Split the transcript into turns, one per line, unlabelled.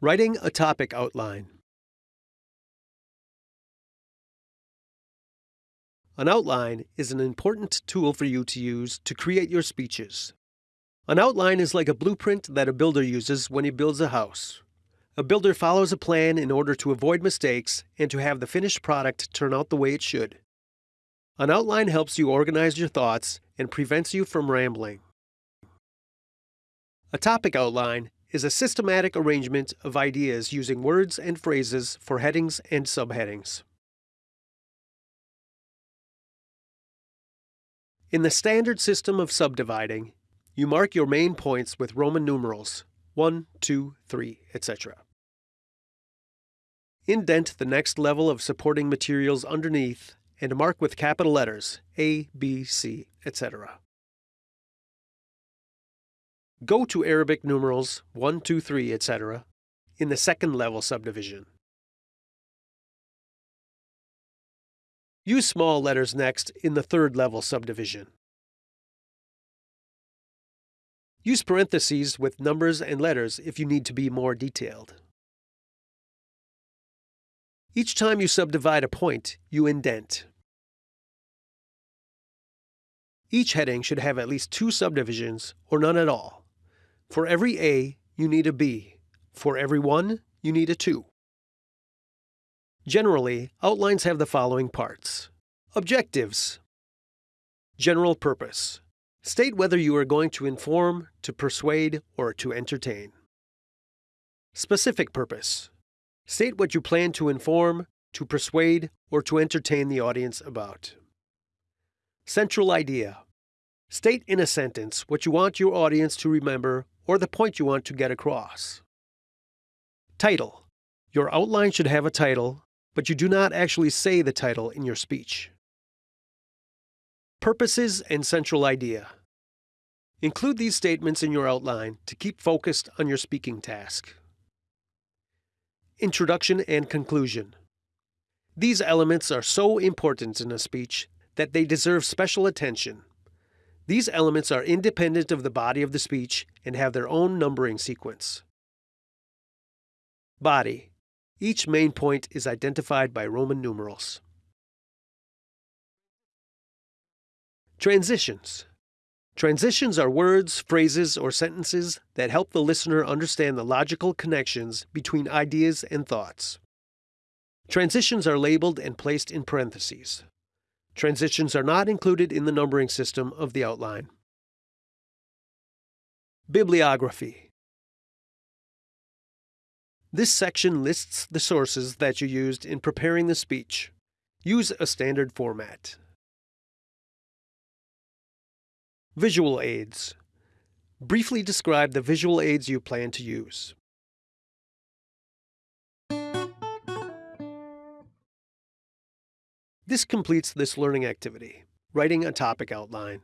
Writing a topic outline. An outline is an important tool for you to use to create your speeches. An outline is like a blueprint that a builder uses when he builds a house. A builder follows a plan in order to avoid mistakes and to have the finished product turn out the way it should. An outline helps you organize your thoughts and prevents you from rambling. A topic outline is a systematic arrangement of ideas using words and phrases for headings and subheadings. In the standard system of subdividing, you mark your main points with Roman numerals 1, 2, 3, etc. Indent the next level of supporting materials underneath and mark with capital letters A, B, C, etc. Go to Arabic numerals 1, 2, 3, etc. in the second level subdivision. Use small letters next in the third level subdivision. Use parentheses with numbers and letters if you need to be more detailed. Each time you subdivide a point, you indent. Each heading should have at least two subdivisions or none at all. For every A, you need a B. For every 1, you need a 2. Generally, outlines have the following parts. Objectives. General purpose. State whether you are going to inform, to persuade, or to entertain. Specific purpose. State what you plan to inform, to persuade, or to entertain the audience about. Central idea. State in a sentence what you want your audience to remember or the point you want to get across. Title. Your outline should have a title, but you do not actually say the title in your speech. Purposes and central idea. Include these statements in your outline to keep focused on your speaking task. Introduction and conclusion. These elements are so important in a speech that they deserve special attention these elements are independent of the body of the speech and have their own numbering sequence. Body. Each main point is identified by Roman numerals. Transitions. Transitions are words, phrases, or sentences that help the listener understand the logical connections between ideas and thoughts. Transitions are labeled and placed in parentheses. Transitions are not included in the numbering system of the outline. Bibliography This section lists the sources that you used in preparing the speech. Use a standard format. Visual aids. Briefly describe the visual aids you plan to use. This completes this learning activity, writing a topic outline.